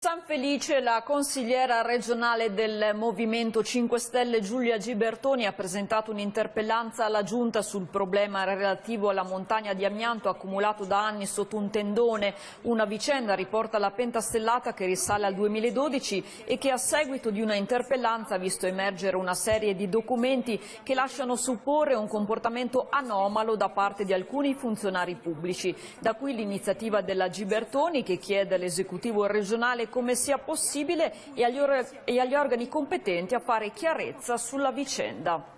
San Felice, la consigliera regionale del Movimento 5 Stelle Giulia Gibertoni ha presentato un'interpellanza alla Giunta sul problema relativo alla montagna di amianto accumulato da anni sotto un tendone. Una vicenda riporta la pentastellata che risale al 2012 e che a seguito di una interpellanza ha visto emergere una serie di documenti che lasciano supporre un comportamento anomalo da parte di alcuni funzionari pubblici. Da qui l'iniziativa della Gibertoni che chiede all'esecutivo regionale come sia possibile e agli organi competenti a fare chiarezza sulla vicenda.